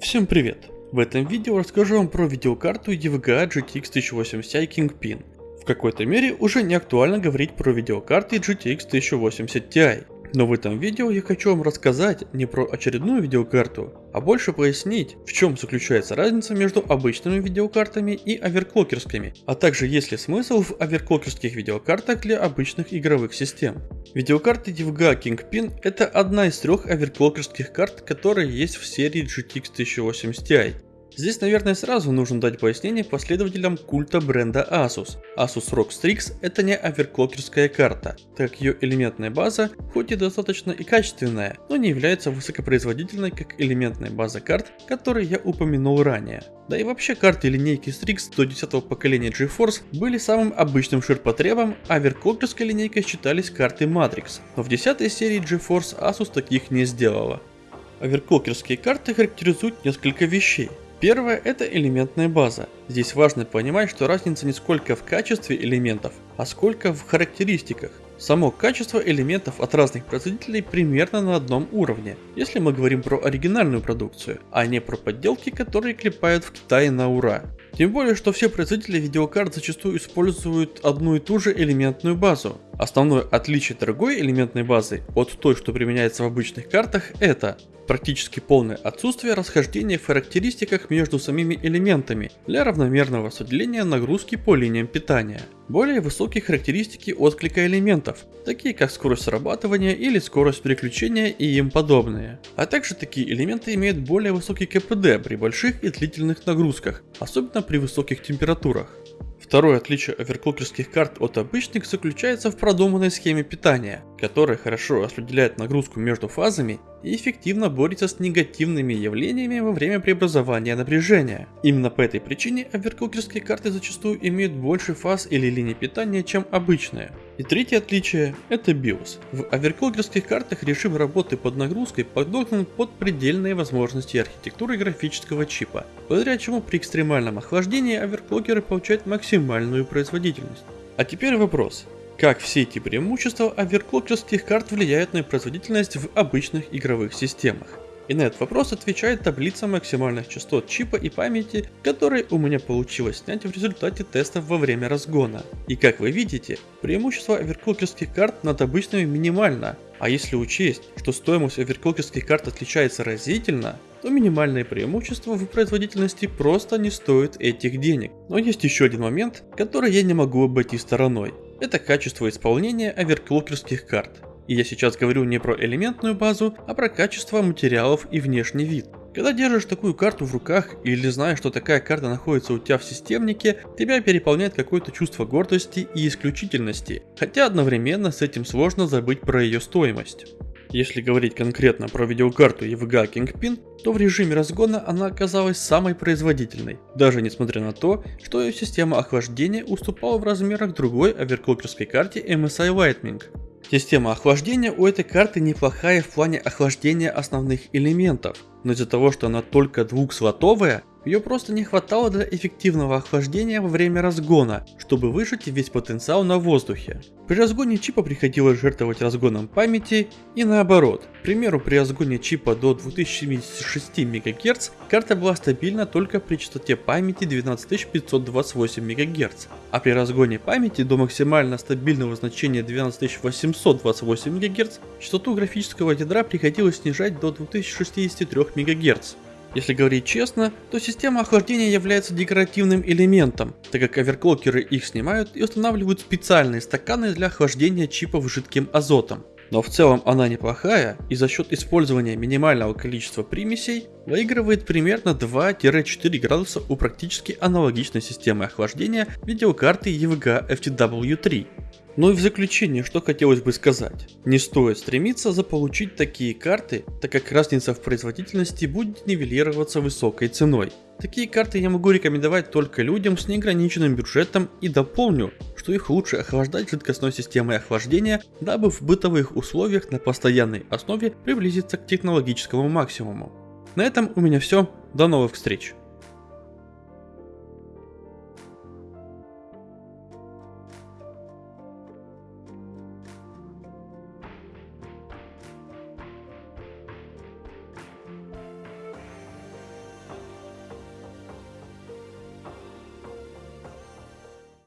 Всем привет! В этом видео расскажу вам про видеокарту EVGA GTX 1080 Ti Kingpin. В какой-то мере уже не актуально говорить про видеокарты GTX 1080 Ti. Но в этом видео я хочу вам рассказать не про очередную видеокарту, а больше пояснить, в чем заключается разница между обычными видеокартами и оверклокерскими, а также есть ли смысл в оверклокерских видеокартах для обычных игровых систем. Видеокарта DVGA Kingpin это одна из трех оверклокерских карт, которые есть в серии GTX 1080 Ti. Здесь, наверное, сразу нужно дать пояснение последователям культа бренда Asus. Asus ROG Strix это не оверклокерская карта, так как ее элементная база хоть и достаточно и качественная, но не является высокопроизводительной как элементная база карт, которые я упомянул ранее. Да и вообще карты линейки Strix до 10 поколения GeForce были самым обычным ширпотребом, а оверклокерской линейкой считались карты Matrix, но в 10 серии GeForce Asus таких не сделала. Оверклокерские карты характеризуют несколько вещей. Первое – это элементная база. Здесь важно понимать, что разница не сколько в качестве элементов, а сколько в характеристиках. Само качество элементов от разных производителей примерно на одном уровне, если мы говорим про оригинальную продукцию, а не про подделки, которые клепают в Китае на ура. Тем более, что все производители видеокарт зачастую используют одну и ту же элементную базу. Основное отличие дорогой элементной базы от той, что применяется в обычных картах, это практически полное отсутствие расхождения в характеристиках между самими элементами для равномерного распределения нагрузки по линиям питания. Более высокие характеристики отклика элементов, такие как скорость срабатывания или скорость переключения и им подобные. А также такие элементы имеют более высокий КПД при больших и длительных нагрузках, особенно при высоких температурах. Второе отличие оверклокерских карт от обычных заключается в продуманной схеме питания, которая хорошо распределяет нагрузку между фазами и эффективно борется с негативными явлениями во время преобразования напряжения. Именно по этой причине оверклокерские карты зачастую имеют больше фаз или линий питания, чем обычные. И третье отличие – это BIOS. В оверклокерских картах режим работы под нагрузкой подогнан под предельные возможности архитектуры графического чипа, благодаря чему при экстремальном охлаждении оверклокеры получают максимальную производительность. А теперь вопрос. Как все эти преимущества оверклокерских карт влияют на производительность в обычных игровых системах? И на этот вопрос отвечает таблица максимальных частот чипа и памяти, которые у меня получилось снять в результате тестов во время разгона. И как вы видите, преимущество оверклокерских карт над обычными минимально, а если учесть, что стоимость оверклокерских карт отличается разительно, то минимальное преимущество в производительности просто не стоит этих денег. Но есть еще один момент, который я не могу обойти стороной. Это качество исполнения оверклокерских карт. И я сейчас говорю не про элементную базу, а про качество материалов и внешний вид. Когда держишь такую карту в руках или знаешь, что такая карта находится у тебя в системнике, тебя переполняет какое-то чувство гордости и исключительности, хотя одновременно с этим сложно забыть про ее стоимость. Если говорить конкретно про видеокарту EVGA Kingpin, то в режиме разгона она оказалась самой производительной, даже несмотря на то, что ее система охлаждения уступала в размерах другой оверклокерской карте MSI Lightning. Система охлаждения у этой карты неплохая в плане охлаждения основных элементов, но из-за того, что она только двухслотовая, ее просто не хватало для эффективного охлаждения во время разгона, чтобы выжать весь потенциал на воздухе. При разгоне чипа приходилось жертвовать разгоном памяти и наоборот. К примеру, при разгоне чипа до 2076 МГц карта была стабильна только при частоте памяти 12528 МГц, а при разгоне памяти до максимально стабильного значения 12828 МГц частоту графического ядра приходилось снижать до 2063 МГц. Если говорить честно, то система охлаждения является декоративным элементом, так как оверклокеры их снимают и устанавливают специальные стаканы для охлаждения чипов жидким азотом. Но в целом она неплохая и за счет использования минимального количества примесей выигрывает примерно 2-4 градуса у практически аналогичной системы охлаждения видеокарты EVGA FTW3. Ну и в заключение, что хотелось бы сказать. Не стоит стремиться заполучить такие карты, так как разница в производительности будет нивелироваться высокой ценой. Такие карты я могу рекомендовать только людям с неограниченным бюджетом и дополню, что их лучше охлаждать жидкостной системой охлаждения, дабы в бытовых условиях на постоянной основе приблизиться к технологическому максимуму. На этом у меня все, до новых встреч!